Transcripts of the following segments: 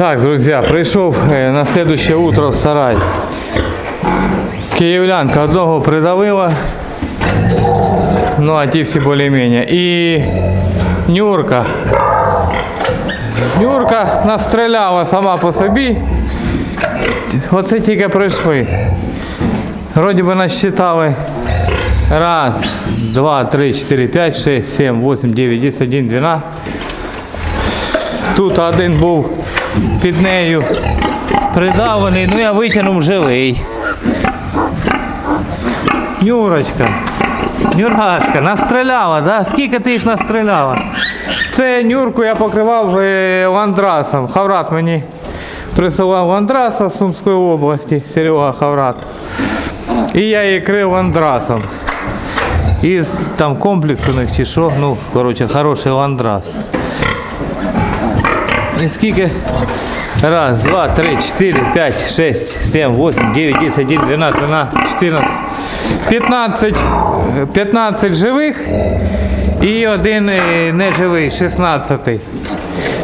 Так, друзья, прийшов е, на следующее утро в сарай. Київлянка одного придавила. Ну, а ті всі більш-менш. І Нюрка. Нюрка настріляла сама по собі. Оце тільки прийшли. Вроді би насчитали. Раз, два, три, чотири, п'ять, шесть, сім, восемь, дев'ять, десять, один, дванадцять. Тут один був під нею придавлений, ну я витягнув живий. Нюрочка. Нюргашка, настріляла, да? Скільки ти їх настріляла? Це Нюрку я покривав е, ландрасом. Хаврат мені присилав ландраса з Сумської області, Серега Хаврат. І я її крив ландрасом. Із там комплексу них чи що, ну, коротше, хороший ландрас. Скільки? Раз, два, три, чотири, п'ять, шесть, сім, восемь, дев'ять, десять, один, дванадцять, тринадцять, чотирнадцять. 15, 15 живих і один е, неживий, 16.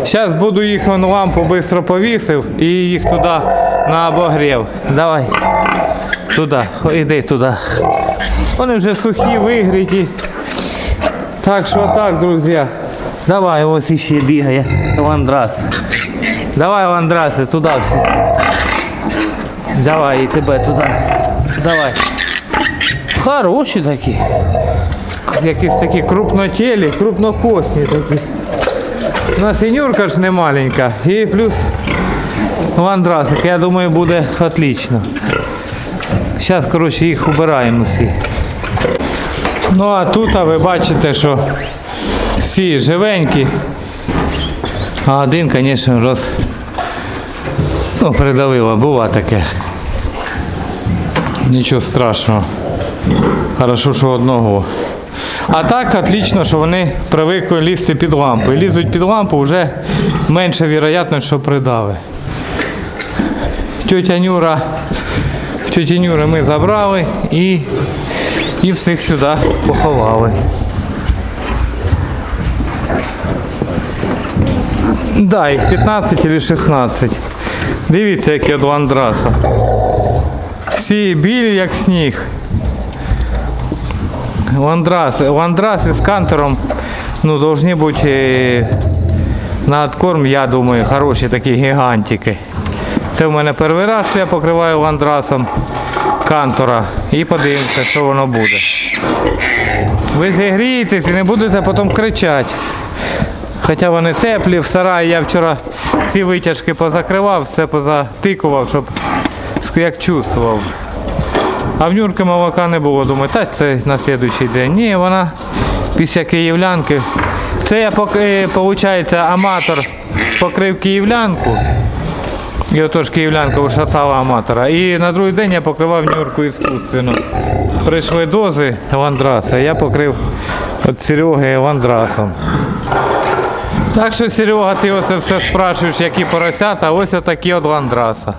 Зараз буду їх вон лампу швидко повісив і їх туди на обогрів. Давай. Туди, іди туди. Вони вже сухі, вигріті. Так що так, друзі. Давай, ось іще бігає. Ландрас. Давай, Ландраси, туди всі. Давай, і тебе туди. Давай. Хороші такі. Якісь такі крупнотілі, крупнокосні такі. У нас і Нюрка ж не маленька. І плюс ландрасик. Я думаю, буде отлично. Зараз, коротше, їх убираємо всі. Ну а тут а ви бачите, що всі живенькі. А один, звісно, роз... Ну, придавило, бува таке. Нічого страшного. Хорошо, що одного. А так отлично, що вони привикли лізти під лампу. І лізуть під лампу, вже менше вірогідно, що придави. Тетя Нюра, в тьоті Нюри ми забрали і, і всіх сюди поховали. Да, їх 15 чи 16. Дивіться, які от ландраса. Всі білі, як сніг. Ландрас. Ландраси з кантером ну, должны бути е, на откорм, я думаю, хороші такі гігантики. Це в мене перший раз я покриваю ландрасом кантора і подивимося, що воно буде. Ви зігрієтесь і не будете потім кричати. Хоча вони теплі, в сараї я вчора всі витяжки позакривав, все позатикував, щоб як чувствував. А в Нюрки молока не було. Думаю, та це на слідуючий день. Ні, вона після київлянки. Це я, виходить, аматор покрив київлянку. І отож київлянка ушатала аматора. І на другий день я покривав Нюрку іскусственно. Прийшли дози ландраса, я покрив від Сереги ландрасом. Так що, Серега, ти оце все спрашуєш, які поросята, а ось отакі от ландраса.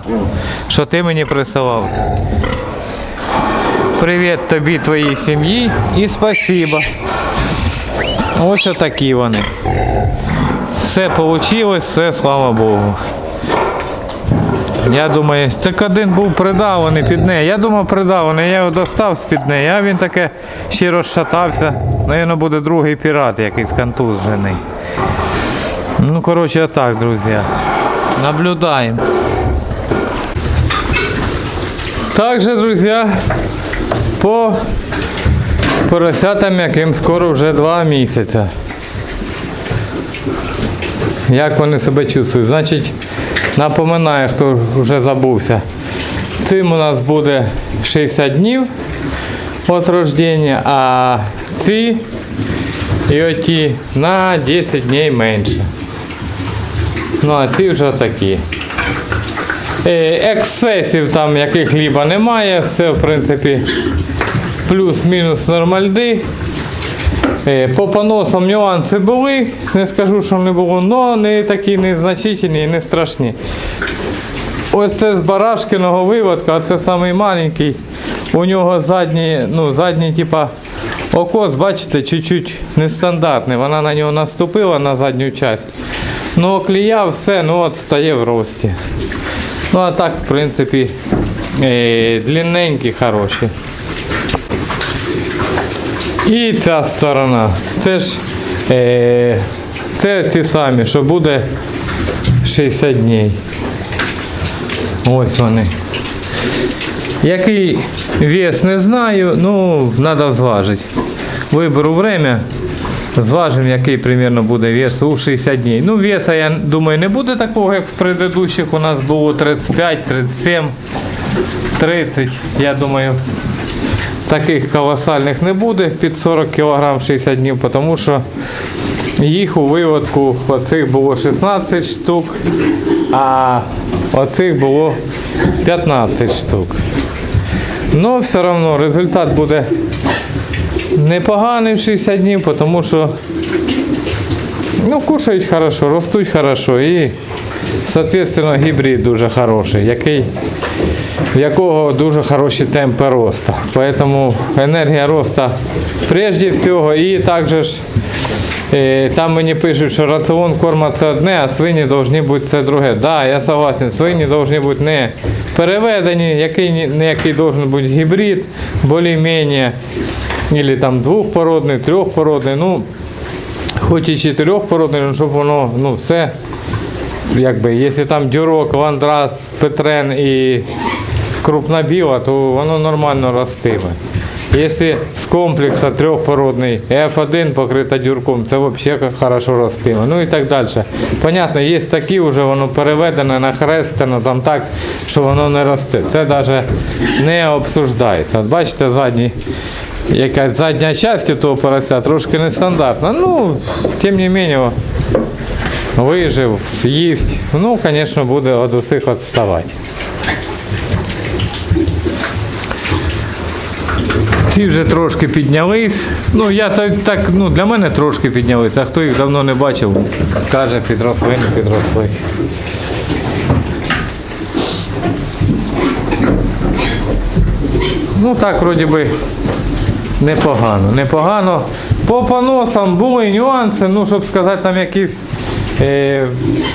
Що ти мені присилав. Привіт тобі, твоїй сім'ї і спасибо. Ось отакі вони. Все вийшло, все, слава Богу. Я думаю, це один був придаваний під неї. Я думав придаваний, я його достав з-під неї, а він таке ще розшатався. Навірно, буде другий пірат, якийсь контужений. Ну, коротше, отак, друзі. Наблюдаємо. Также, друзі, по поросятам, яким скоро вже два місяці. Як вони себе чувствують? Значить, напоминаю, хто вже забувся. Цим у нас буде 60 днів від рождення, а ці і оті на 10 днів менше. Ну, а ці вже такі. Е, Ексцесів там яких ліба немає, все в принципі плюс-мінус нормальди. Е, По поносам нюанси були, не скажу, що не було, але не такі незначительні і не страшні. Ось це з барашкиного виводка, а це самий маленький. У нього задній, ну, задній, типа, окос, бачите, чуть-чуть нестандартний. Вона на нього наступила на задню частину. Ну, клія все, ну от стає в рості. Ну а так, в принципі, е, длинненькі, хороші. І ця сторона. Це ж е, це ці самі, що буде 60 днів. Ось вони. Який вес не знаю, ну треба зважити. Виберу время, зважимо, який примерно буде вес у 60 днів. Ну, веса, я думаю, не буде такого, як в предыдущих у нас було 35, 37, 30. Я думаю, таких колосальних не буде під 40 кг 60 днів, тому що їх у виводку оцих було 16 штук, а оцих було 15 штук. Ну, все одно результат буде непоганий в 60 днів, тому що ну, кушають хорошо, ростуть хорошо і, соответственно, гібрид дуже хороший, який, в якого дуже хороші темпи росту. Поэтому енергія росту прежде всього і також ж Е, Там мені пишуть, що раціон корма це одне, а свині повинні бути це друге. Так, да, я согласен, свині повинні бути не переведені, який, не який бути гібрид, більш-менш, або там двохпородний, трьохпородний, ну, хоч і чотирьохпородний, щоб воно, ну, все, якби, якщо там дюрок, ландрас, петрен і крупна біла, то воно нормально ростиме. Якщо з комплексу трьохпородний F1 покрита дюрком, це взагалі хорошо ростиме. Ну і так далі. Понятно, є такі вже воно переведене, нахрестено там так, що воно не росте. Це навіть не обсуждається. От бачите, задній, якась задня частина того порося трошки нестандартна. Ну, тим не менше, вижив, їсть. Ну, звісно, буде від усіх відставати. Ті вже трошки піднялись. Ну, я так, так ну, для мене трошки піднялись, а хто їх давно не бачив, скаже, підросли, не підросли. Ну так, вроді би, непогано. Непогано. По поносам були нюанси, ну, щоб сказати, там якісь е,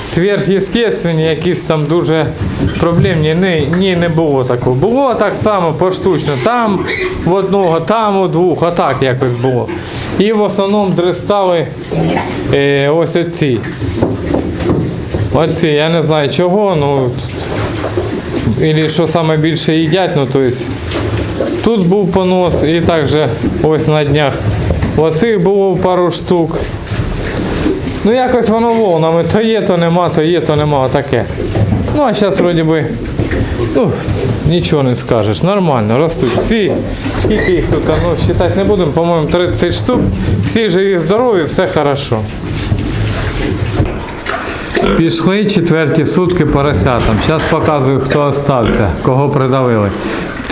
сверхъестественні, якісь там дуже проблемні. Ні, ні, не було такого. Було так само поштучно. Там в одного, там у двох, а так якось було. І в основному дрестали е, ось оці. Оці, я не знаю чого, ну. Или що саме їдять, ну то есть Тут був понос і також ось на днях. Оцих було пару штук. Ну якось воно волнами. То є, то нема, то є, то нема. Отаке. Ну а зараз вроді би. Ну, нічого не скажеш. Нормально, ростуть. Всі, скільки їх тут, ну, вважати не будемо, по-моєму, 30 штук. Всі живі, здорові, все хорошо. Пішли четверті сутки поросятам. Зараз показую, хто остався, кого придавили.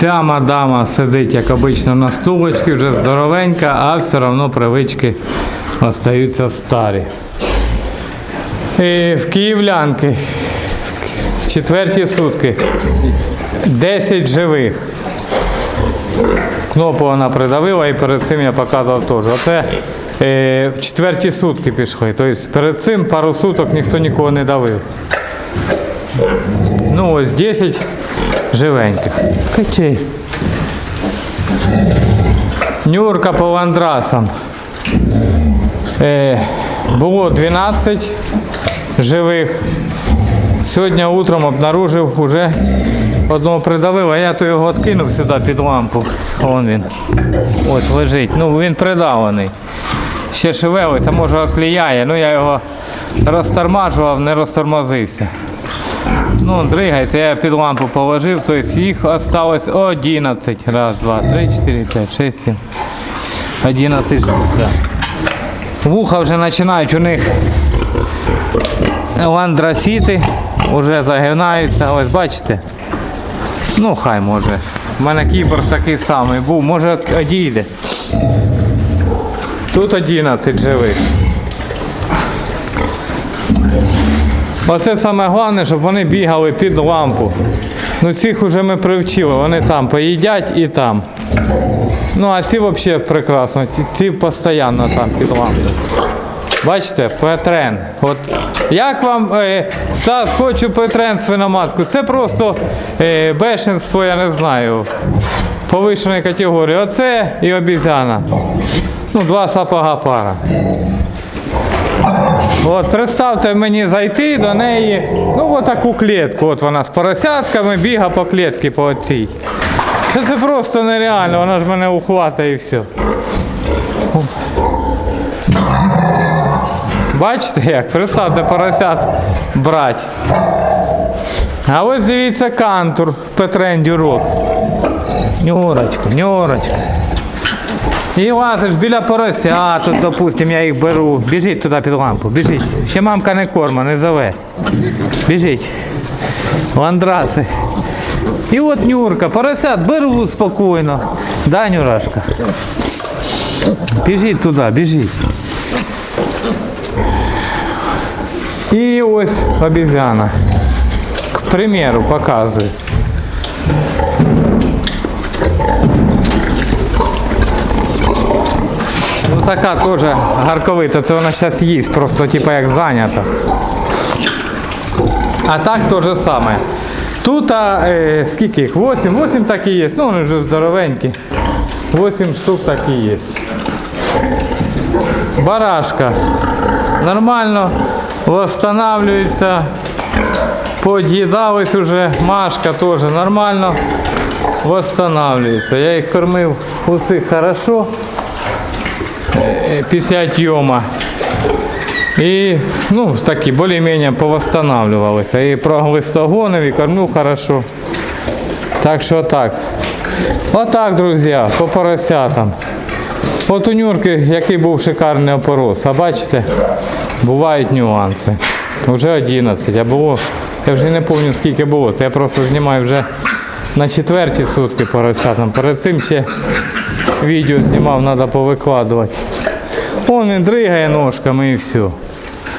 Ця мадама сидить, як обично, на стулочці, вже здоровенька, а все одно привички остаються старі. І в київлянки четверті сутки 10 живих. Кнопу вона придавила і перед цим я показував теж. Оце е, четверті сутки пішли. Тобто перед цим пару суток ніхто нікого не давив. Ну ось 10 живеньких. Качей. Нюрка по ландрасам. Е, було 12 живих. Сьогодні утром обнаружив уже одного придавив, а я то його откинув сюди під лампу. Вон він. Ось лежить. Ну він придавлений. Ще шевелиться, може окліяє. Ну я його розтормажував, не розтормозився. Ну, дригається, я під лампу положив, тобто їх осталось 11. Раз, два, три, чотири, п'ять, шість, сім. 11 штук, так. Вуха вже починають у них ландросіти, вже загинаються. Ось бачите? Ну, хай може. У мене кібер такий самий був, може одійде. Тут 11 живих. Оце саме головне, щоб вони бігали під лампу. Ну цих вже ми привчили, вони там поїдять і там. Ну а ці взагалі прекрасно, ці, ці постійно там під лампою. Бачите, Петрен. От як вам е, Стас, хочу Петрен свиноматку? Це просто е, бешенство, я не знаю. Повищеної категорії. Оце і обізяна. Ну, два сапога пара. От, представте мені зайти до неї, ну от таку клітку. От вона з поросятками біга по клітці по цій. Це, це просто нереально, вона ж мене ухватає і все. Бачите як? Представте поросят брать. А ось дивіться кантур Петрен Дюрок. Нюрочка, нюрочка. І лазиш біля порося, тут, допустим, я їх беру. Біжіть туди під лампу, біжіть. Ще мамка не корма, не зове. Біжіть. Ландраси. І от Нюрка, поросят беру спокійно. Да, Нюрашка? Біжіть туди, біжіть. І ось обезьяна. К примеру, показую. Така теж гарковита, це вона зараз їсть, просто типу як зайнята. А так то же саме. Тут е, скільки їх? 8? 8 так і є. Ну вони вже здоровенькі. 8 штук так і є. Барашка. Нормально восстанавливается. Под'їдались уже. Машка теж нормально восстанавливается. Я їх кормив усіх хорошо після отйома. І ну, такі більш-менш повосстанавливалися. І проглистогонив, і кормив хорошо. Так що так. Отак, друзі, по поросятам. От у Нюрки, який був шикарний опорос. А бачите, бувають нюанси. Вже 11, а було, я вже не пам'ятаю скільки було. Це я просто знімаю вже на четверті сутки поросятам. Перед цим ще відео знімав, треба повикладувати. Он він дригає ножками і все.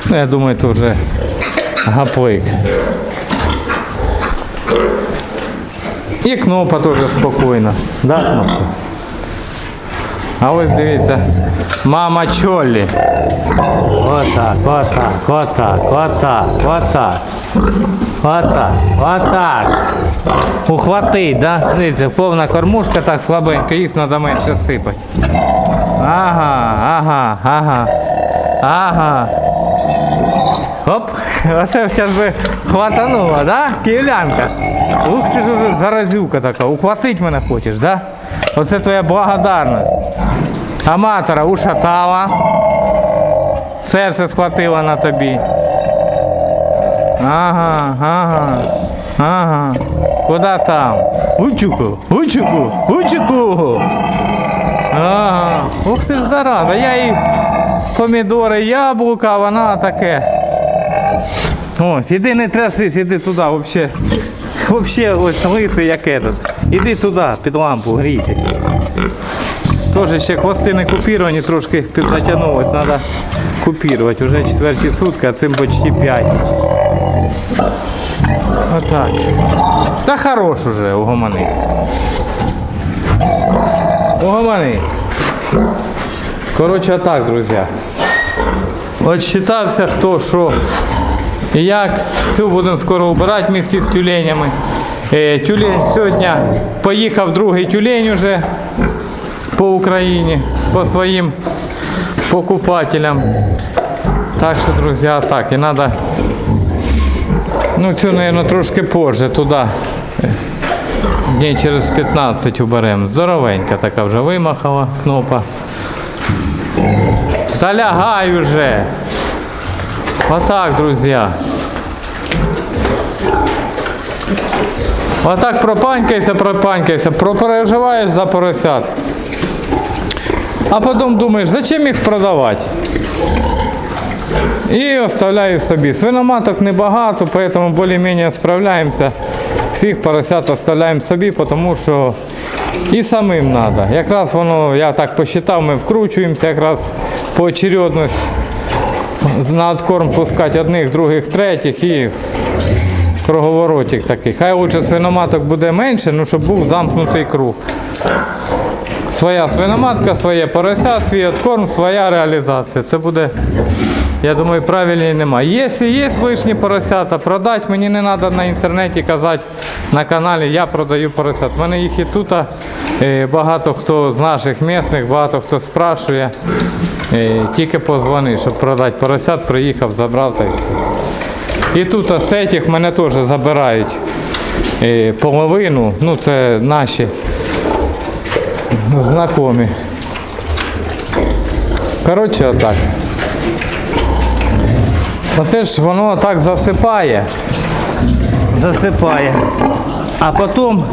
Ну, я думаю, це вже гаплик. І кнопа теж спокійна. Да, кнопка? А ось дивіться, мама Чоллі. Отак, отак, отак, отак, отак. Отак, отак. Ухватить, да? Дивіться, повна кормушка так слабенько, їсть треба менше сипати. Ага, ага, ага. Ага. Оп, оце зараз би хватануло, да? Київлянка. Ух ти ж уже заразюка така. Ухватить мене хочеш, да? Оце твоя благодарність. Аматора ушатала. Серце схватило на тобі. Ага, ага, ага. Куда там? Учуку, учуку, учуку. Ага. Ух ти ж зараза. Я їй помідори, яблука, а вона таке. Ось, іди не трясись, іди туди, взагалі. Взагалі ось лисий як этот. Іди туди, під лампу грійте. Теж ще хвости не купіровані, трошки підзатягнулось, треба купірувати. Уже четверті сутки, а цим почти п'ять. Отак. Та хорош уже угомонить. Угомонить. Коротше, так, друзі. От считався хто що і як. Цю будемо скоро убирати місті з тюленями. Е, тюлень сьогодні поїхав другий тюлень уже по Україні, по своїм покупателям. Так що, друзі, так, і треба, ну цю, мабуть, трошки позже туди. Днів через 15 уберемо. Здоровенька така вже вимахала кнопа. Та лягай уже. Отак, друзі. Отак пропанькайся, пропанькайся, пропереживаєш за поросят. А потім думаєш, зачем їх продавати? І оставляю собі. Свиноматок небагато, поэтому більш-менш справляємося. Всіх поросят оставляємо собі, тому що і самим треба. Якраз воно, я так посчитав, ми вкручуємося якраз по очередності на откорм пускати одних, других, третіх і круговоротик такий. Хай лучше свиноматок буде менше, ну щоб був замкнутий круг. Своя свиноматка, своє порося, свій откорм, своя реалізація. Це буде, я думаю, правильніше немає. Якщо є лишні поросята, продати, мені не треба на інтернеті казати на каналі, я продаю поросят. У мене їх і тут е, багато хто з наших місних, багато хто спрашує. Е, Тільки позвони, щоб продати поросят, приїхав, забрав та й все. І тут з цих мене теж забирають е, половину, ну це наші знайомі. Коротше, отак. Оце ж воно так засипає. Засипає. А потім,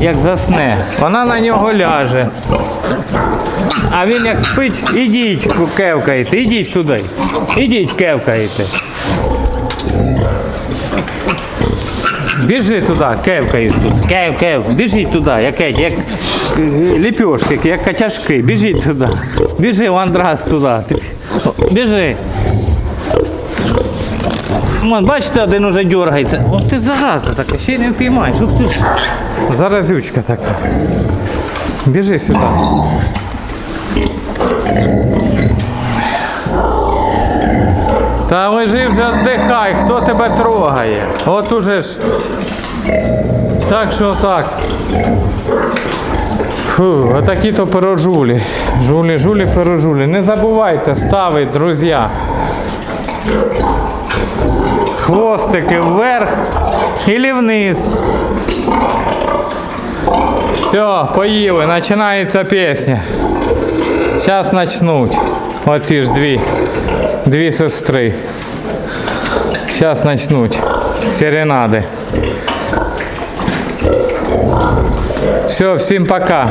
як засне, вона на нього ляже. А він як спить, ідіть кевкаєте, ідіть туди. Ідіть кевкаєте. Біжи туди, кевкаєш тут. Кев, кев, біжіть туди, як, як е, ліпьошки, як качашки. Біжіть туди. Біжи, Андрас, туди. Біжи. Вон, бачите, один уже дергається. О, ти зараза така, ще й не впіймаєш. Ух ти ж. Заразючка така. Біжи сюди. Та лежи вже віддихай, хто тебе трогає? От уже ж. Так що так. Фу, отакі то пирожулі. Жулі, жулі, пирожулі. Не забувайте ставити, друзі. Хвостики вверх і вниз. Все, поїли, починається пісня. Зараз почнуть. Оці ж дві, дві сестри. Зараз почнуть. Серенади. Все, всім пока.